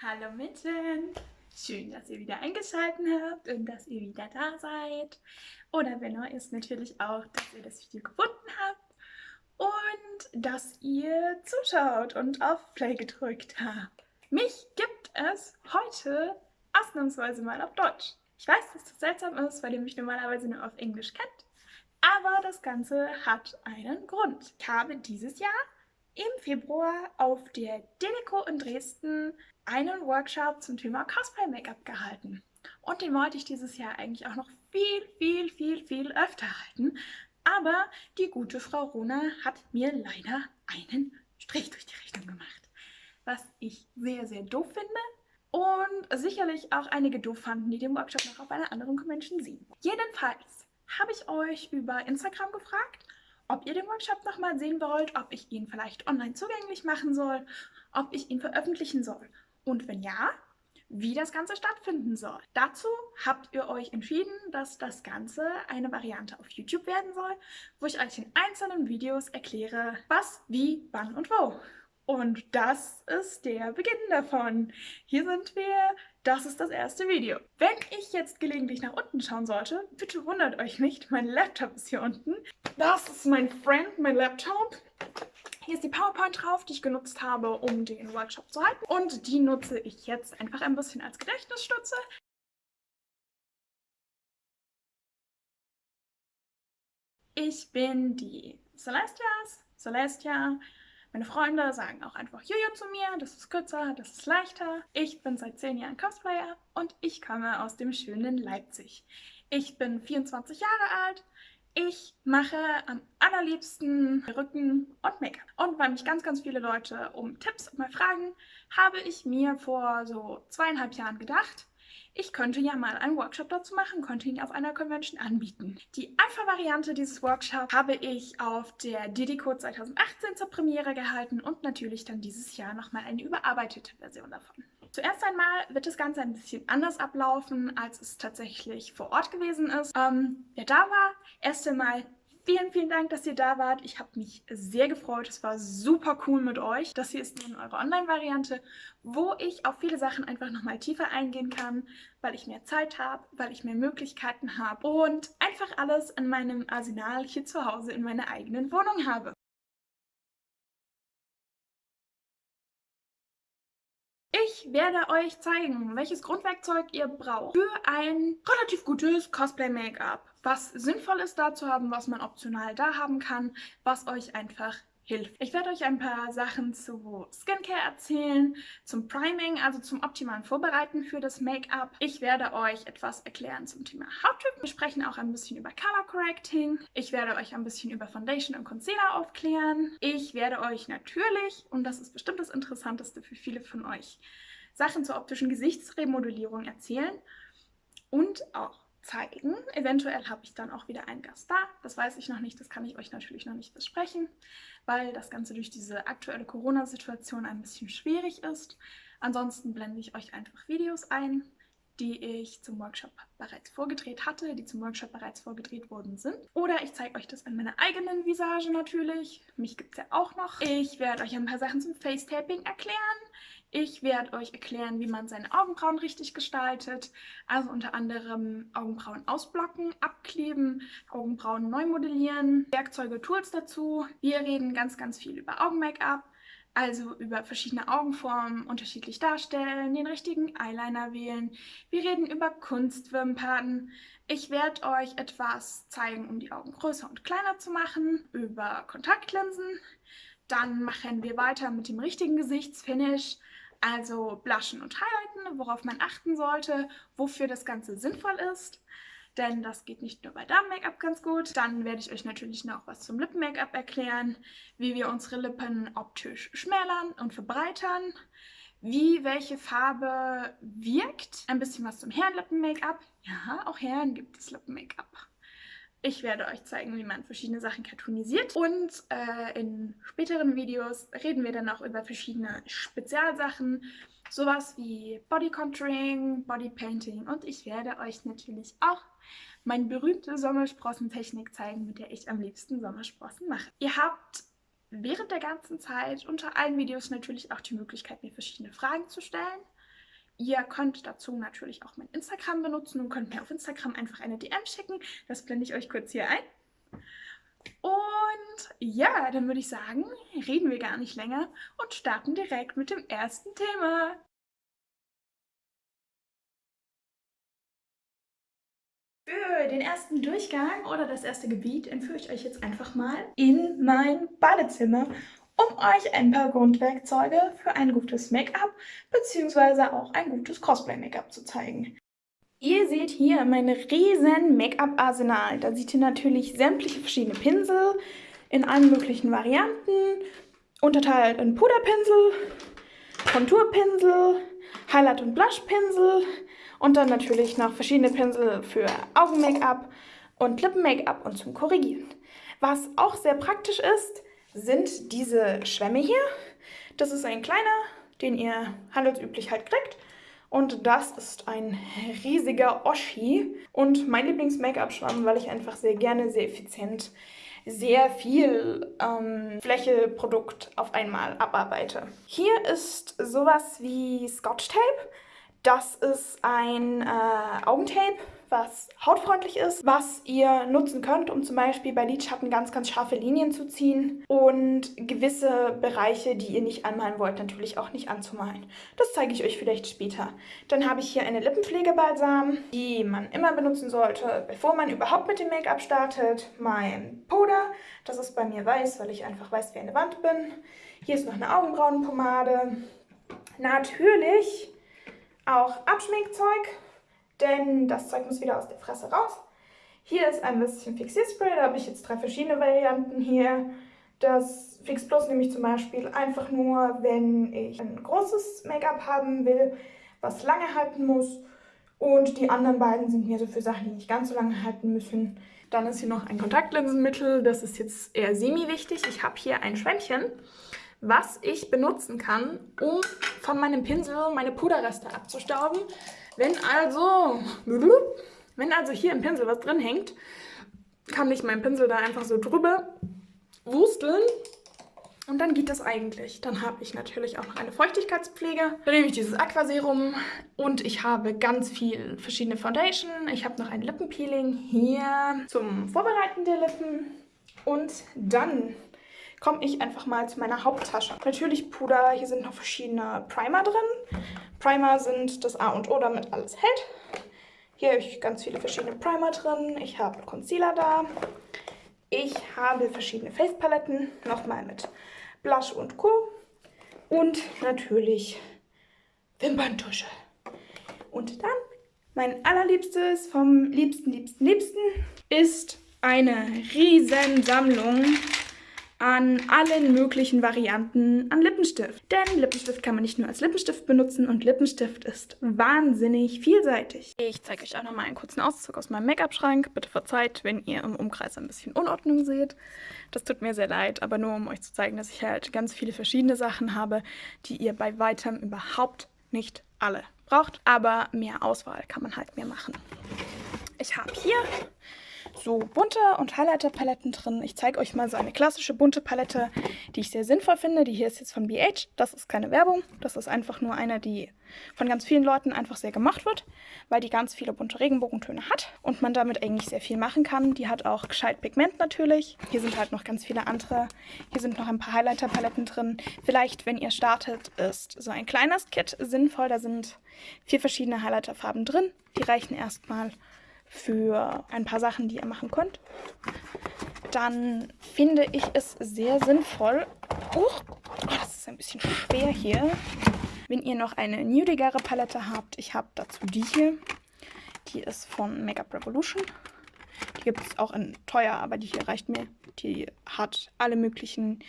Hallo Mitten! Schön, dass ihr wieder eingeschaltet habt und dass ihr wieder da seid. Oder wenn neu ist, natürlich auch, dass ihr das Video gefunden habt und dass ihr zuschaut und auf Play gedrückt habt. Mich gibt es heute ausnahmsweise mal auf Deutsch. Ich weiß, dass das seltsam ist, weil ihr mich normalerweise nur auf Englisch kennt, aber das Ganze hat einen Grund. Ich habe dieses Jahr im Februar auf der Deleco in Dresden einen Workshop zum Thema Cosplay-Make-up gehalten. Und den wollte ich dieses Jahr eigentlich auch noch viel, viel, viel, viel öfter halten. Aber die gute Frau Rona hat mir leider einen Strich durch die Rechnung gemacht. Was ich sehr, sehr doof finde und sicherlich auch einige doof fanden, die den Workshop noch auf einer anderen Convention sehen. Jedenfalls habe ich euch über Instagram gefragt, ob ihr den Workshop nochmal sehen wollt, ob ich ihn vielleicht online zugänglich machen soll, ob ich ihn veröffentlichen soll. Und wenn ja, wie das Ganze stattfinden soll. Dazu habt ihr euch entschieden, dass das Ganze eine Variante auf YouTube werden soll, wo ich euch in einzelnen Videos erkläre, was, wie, wann und wo. Und das ist der Beginn davon. Hier sind wir, das ist das erste Video. Wenn ich jetzt gelegentlich nach unten schauen sollte, bitte wundert euch nicht, mein Laptop ist hier unten. Das ist mein Friend, mein Laptop. Hier ist die PowerPoint drauf, die ich genutzt habe, um den Workshop zu halten. Und die nutze ich jetzt einfach ein bisschen als Gedächtnisstütze. Ich bin die Celestias, Celestia. Meine Freunde sagen auch einfach Jojo zu mir, das ist kürzer, das ist leichter. Ich bin seit 10 Jahren Cosplayer und ich komme aus dem schönen Leipzig. Ich bin 24 Jahre alt, ich mache am allerliebsten Rücken und Make-up. Und weil mich ganz, ganz viele Leute um Tipps mal fragen, habe ich mir vor so zweieinhalb Jahren gedacht, ich könnte ja mal einen Workshop dazu machen, könnte ihn auf einer Convention anbieten. Die Alpha-Variante dieses Workshops habe ich auf der Didico 2018 zur Premiere gehalten und natürlich dann dieses Jahr nochmal eine überarbeitete Version davon. Zuerst einmal wird das Ganze ein bisschen anders ablaufen, als es tatsächlich vor Ort gewesen ist. Ähm, wer da war, erst einmal Vielen, vielen Dank, dass ihr da wart. Ich habe mich sehr gefreut. Es war super cool mit euch. Das hier ist nun eure Online-Variante, wo ich auf viele Sachen einfach nochmal tiefer eingehen kann, weil ich mehr Zeit habe, weil ich mehr Möglichkeiten habe und einfach alles in meinem Arsenal hier zu Hause in meiner eigenen Wohnung habe. Ich werde euch zeigen, welches Grundwerkzeug ihr braucht für ein relativ gutes Cosplay-Make-up. Was sinnvoll ist da zu haben, was man optional da haben kann, was euch einfach hilft. Ich werde euch ein paar Sachen zu Skincare erzählen, zum Priming, also zum optimalen Vorbereiten für das Make-up. Ich werde euch etwas erklären zum Thema Hauttyp. Wir sprechen auch ein bisschen über Color Correcting. Ich werde euch ein bisschen über Foundation und Concealer aufklären. Ich werde euch natürlich, und das ist bestimmt das Interessanteste für viele von euch, Sachen zur optischen Gesichtsremodellierung erzählen und auch zeigen. Eventuell habe ich dann auch wieder einen Gast da. Das weiß ich noch nicht, das kann ich euch natürlich noch nicht versprechen, weil das Ganze durch diese aktuelle Corona-Situation ein bisschen schwierig ist. Ansonsten blende ich euch einfach Videos ein, die ich zum Workshop bereits vorgedreht hatte, die zum Workshop bereits vorgedreht worden sind. Oder ich zeige euch das an meiner eigenen Visage natürlich. Mich gibt es ja auch noch. Ich werde euch ein paar Sachen zum Face-Taping erklären. Ich werde euch erklären, wie man seine Augenbrauen richtig gestaltet. Also unter anderem Augenbrauen ausblocken, abkleben, Augenbrauen neu modellieren, Werkzeuge, Tools dazu. Wir reden ganz, ganz viel über Augen-Make-up. Also über verschiedene Augenformen unterschiedlich darstellen, den richtigen Eyeliner wählen. Wir reden über Kunstwimpern. Ich werde euch etwas zeigen, um die Augen größer und kleiner zu machen, über Kontaktlinsen. Dann machen wir weiter mit dem richtigen Gesichtsfinish, also Blushen und Highlighten, worauf man achten sollte, wofür das Ganze sinnvoll ist. Denn das geht nicht nur bei Damen-Make-up ganz gut. Dann werde ich euch natürlich noch was zum Lippen-Make-up erklären, wie wir unsere Lippen optisch schmälern und verbreitern, wie welche Farbe wirkt, ein bisschen was zum Herrenlippen-Make-up. Ja, auch Herren gibt es Lippen-Make-up. Ich werde euch zeigen, wie man verschiedene Sachen cartoonisiert und äh, in späteren Videos reden wir dann auch über verschiedene Spezialsachen, sowas wie Body Contouring, Body Painting und ich werde euch natürlich auch meine berühmte Sommersprossentechnik zeigen, mit der ich am liebsten Sommersprossen mache. Ihr habt während der ganzen Zeit unter allen Videos natürlich auch die Möglichkeit, mir verschiedene Fragen zu stellen. Ihr könnt dazu natürlich auch mein Instagram benutzen und könnt mir auf Instagram einfach eine DM schicken. Das blende ich euch kurz hier ein. Und ja, dann würde ich sagen, reden wir gar nicht länger und starten direkt mit dem ersten Thema. Für den ersten Durchgang oder das erste Gebiet entführe ich euch jetzt einfach mal in mein Badezimmer, um euch ein paar Grundwerkzeuge für ein gutes Make-up bzw. auch ein gutes Cosplay-Make-up zu zeigen. Ihr seht hier mein riesen Make-up-Arsenal. Da seht ihr natürlich sämtliche verschiedene Pinsel in allen möglichen Varianten, unterteilt in Puderpinsel, Konturpinsel, Highlight- und Blushpinsel und dann natürlich noch verschiedene Pinsel für Augen-Make-up und Lippen-Make-up und zum Korrigieren. Was auch sehr praktisch ist, sind diese Schwämme hier. Das ist ein kleiner, den ihr handelsüblich halt kriegt. Und das ist ein riesiger Oschi und mein Lieblings-Make-up-Schwamm, weil ich einfach sehr gerne, sehr effizient, sehr viel ähm, Fläche, Produkt auf einmal abarbeite. Hier ist sowas wie Scotch Tape. Das ist ein äh, Augentape was hautfreundlich ist, was ihr nutzen könnt, um zum Beispiel bei Lidschatten ganz, ganz scharfe Linien zu ziehen und gewisse Bereiche, die ihr nicht anmalen wollt, natürlich auch nicht anzumalen. Das zeige ich euch vielleicht später. Dann habe ich hier eine Lippenpflegebalsam, die man immer benutzen sollte, bevor man überhaupt mit dem Make-up startet. Mein Puder, das ist bei mir weiß, weil ich einfach weiß wie eine Wand bin. Hier ist noch eine Augenbrauenpomade. Natürlich auch Abschminkzeug denn das Zeug muss wieder aus der Fresse raus. Hier ist ein bisschen Fixierspray, da habe ich jetzt drei verschiedene Varianten hier. Das Fix Plus nehme ich zum Beispiel einfach nur, wenn ich ein großes Make-up haben will, was lange halten muss. Und die anderen beiden sind mir so für Sachen, die nicht ganz so lange halten müssen. Dann ist hier noch ein Kontaktlinsenmittel, das ist jetzt eher semi-wichtig. Ich habe hier ein Schwämmchen, was ich benutzen kann, um von meinem Pinsel meine Puderreste abzustauben. Wenn also, wenn also hier im Pinsel was drin hängt, kann ich meinen Pinsel da einfach so drüber wusteln und dann geht das eigentlich. Dann habe ich natürlich auch noch eine Feuchtigkeitspflege. Dann nehme ich dieses Aquaserum und ich habe ganz viel verschiedene Foundation. Ich habe noch ein Lippenpeeling hier zum Vorbereiten der Lippen. Und dann komme ich einfach mal zu meiner Haupttasche. Natürlich Puder, hier sind noch verschiedene Primer drin. Primer sind das A und O, damit alles hält. Hier habe ich ganz viele verschiedene Primer drin. Ich habe Concealer da. Ich habe verschiedene Face-Paletten, nochmal mit Blush und Co. Und natürlich Wimperntusche. Und dann mein allerliebstes vom liebsten, liebsten, liebsten ist eine riesen Sammlung an allen möglichen Varianten an Lippenstift. Denn Lippenstift kann man nicht nur als Lippenstift benutzen und Lippenstift ist wahnsinnig vielseitig. Ich zeige euch auch nochmal einen kurzen Auszug aus meinem Make-up-Schrank. Bitte verzeiht, wenn ihr im Umkreis ein bisschen Unordnung seht. Das tut mir sehr leid, aber nur um euch zu zeigen, dass ich halt ganz viele verschiedene Sachen habe, die ihr bei weitem überhaupt nicht alle braucht. Aber mehr Auswahl kann man halt mehr machen. Ich habe hier so bunte und Highlighter-Paletten drin. Ich zeige euch mal so eine klassische bunte Palette, die ich sehr sinnvoll finde. Die hier ist jetzt von BH. Das ist keine Werbung. Das ist einfach nur eine, die von ganz vielen Leuten einfach sehr gemacht wird, weil die ganz viele bunte Regenbogentöne hat und man damit eigentlich sehr viel machen kann. Die hat auch gescheit Pigment natürlich. Hier sind halt noch ganz viele andere. Hier sind noch ein paar Highlighter-Paletten drin. Vielleicht, wenn ihr startet, ist so ein kleines Kit sinnvoll. Da sind vier verschiedene Highlighter-Farben drin. Die reichen erstmal für ein paar Sachen, die ihr machen könnt, dann finde ich es sehr sinnvoll, oh, das ist ein bisschen schwer hier, wenn ihr noch eine nudigere Palette habt. Ich habe dazu die hier, die ist von Makeup Revolution. Die gibt es auch in teuer, aber die hier reicht mir. Die hat alle möglichen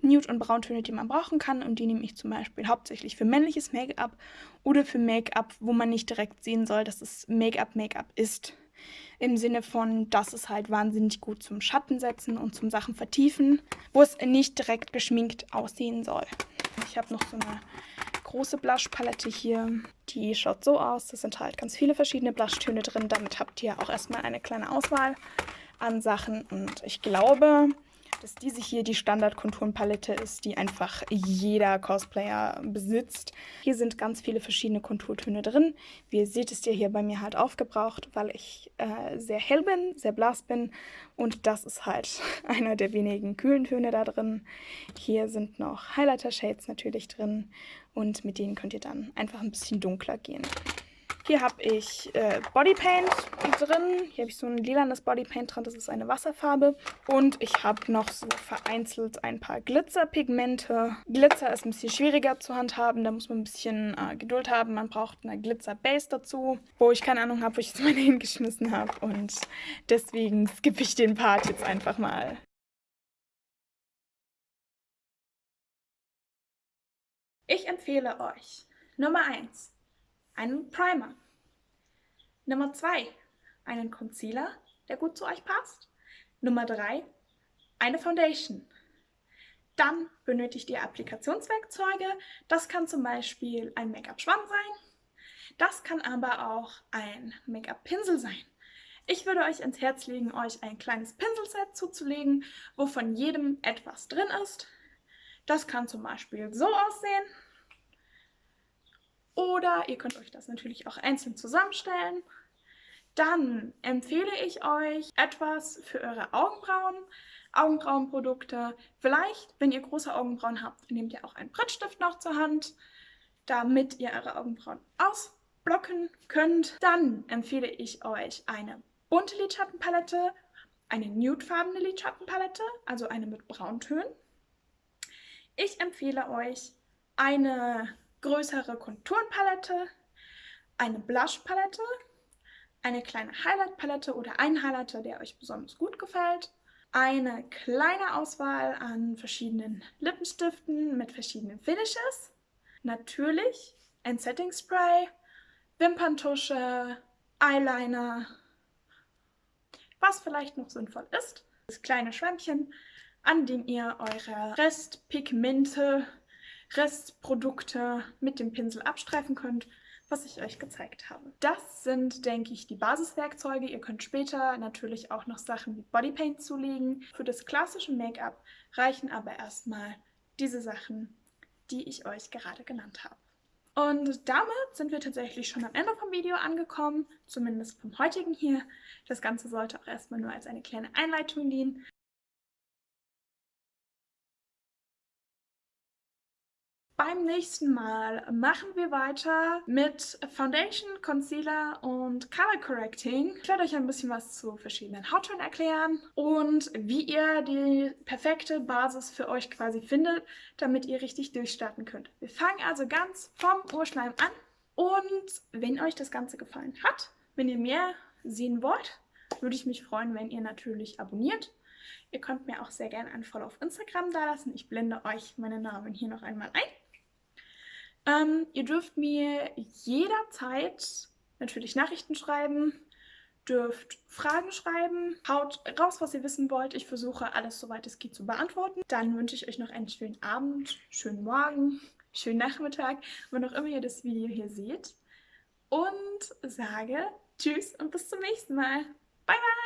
Nude- und Brauntöne, die man brauchen kann. Und die nehme ich zum Beispiel hauptsächlich für männliches Make-up oder für Make-up, wo man nicht direkt sehen soll, dass es Make-up-Make-up ist. Im Sinne von, das ist halt wahnsinnig gut zum Schatten setzen und zum Sachen vertiefen, wo es nicht direkt geschminkt aussehen soll. Ich habe noch so eine große Blush-Palette hier. Die schaut so aus. Da sind halt ganz viele verschiedene Blushtöne drin. Damit habt ihr auch erstmal eine kleine Auswahl an Sachen. Und ich glaube, dass diese hier die Standard-Konturenpalette ist, die einfach jeder Cosplayer besitzt. Hier sind ganz viele verschiedene Konturtöne drin. Wie ihr seht, ist der hier bei mir halt aufgebraucht, weil ich äh, sehr hell bin, sehr blass bin und das ist halt einer der wenigen kühlen Töne da drin. Hier sind noch Highlighter-Shades natürlich drin und mit denen könnt ihr dann einfach ein bisschen dunkler gehen. Hier habe ich äh, Bodypaint drin. Hier habe ich so ein lilanes Bodypaint drin. Das ist eine Wasserfarbe. Und ich habe noch so vereinzelt ein paar Glitzerpigmente. Glitzer ist ein bisschen schwieriger zu handhaben. Da muss man ein bisschen äh, Geduld haben. Man braucht eine Glitzerbase dazu, wo ich keine Ahnung habe, wo ich jetzt meine hingeschmissen habe. Und deswegen skippe ich den Part jetzt einfach mal. Ich empfehle euch Nummer 1 einen Primer. Nummer 2, einen Concealer, der gut zu euch passt. Nummer 3, eine Foundation. Dann benötigt ihr Applikationswerkzeuge. Das kann zum Beispiel ein Make-up-Schwamm sein. Das kann aber auch ein Make-up-Pinsel sein. Ich würde euch ins Herz legen, euch ein kleines Pinselset zuzulegen, wo von jedem etwas drin ist. Das kann zum Beispiel so aussehen. Oder ihr könnt euch das natürlich auch einzeln zusammenstellen. Dann empfehle ich euch etwas für eure Augenbrauen, Augenbrauenprodukte. Vielleicht, wenn ihr große Augenbrauen habt, nehmt ihr auch einen Brettstift noch zur Hand, damit ihr eure Augenbrauen ausblocken könnt. Dann empfehle ich euch eine bunte Lidschattenpalette, eine nudefarbene Lidschattenpalette, also eine mit Brauntönen. Ich empfehle euch eine größere Konturenpalette, eine Blushpalette, eine kleine Highlight-Palette oder ein Highlighter, der euch besonders gut gefällt, eine kleine Auswahl an verschiedenen Lippenstiften mit verschiedenen Finishes, natürlich ein Setting Spray, Wimperntusche, Eyeliner, was vielleicht noch sinnvoll ist, das kleine Schwämmchen, an dem ihr eure Restpigmente Restprodukte mit dem Pinsel abstreifen könnt, was ich euch gezeigt habe. Das sind, denke ich, die Basiswerkzeuge. Ihr könnt später natürlich auch noch Sachen wie Bodypaint zulegen. Für das klassische Make-up reichen aber erstmal diese Sachen, die ich euch gerade genannt habe. Und damit sind wir tatsächlich schon am Ende vom Video angekommen, zumindest vom heutigen hier. Das Ganze sollte auch erstmal nur als eine kleine Einleitung dienen. Beim nächsten Mal machen wir weiter mit Foundation, Concealer und Color Correcting. Ich werde euch ein bisschen was zu verschiedenen Hauttönen erklären und wie ihr die perfekte Basis für euch quasi findet, damit ihr richtig durchstarten könnt. Wir fangen also ganz vom Urschleim an und wenn euch das Ganze gefallen hat, wenn ihr mehr sehen wollt, würde ich mich freuen, wenn ihr natürlich abonniert. Ihr könnt mir auch sehr gerne ein Follow auf Instagram dalassen. Ich blende euch meine Namen hier noch einmal ein. Ähm, ihr dürft mir jederzeit natürlich Nachrichten schreiben, dürft Fragen schreiben, haut raus, was ihr wissen wollt. Ich versuche alles, soweit es geht, zu beantworten. Dann wünsche ich euch noch einen schönen Abend, schönen Morgen, schönen Nachmittag, wann auch immer ihr das Video hier seht. Und sage Tschüss und bis zum nächsten Mal. Bye, bye!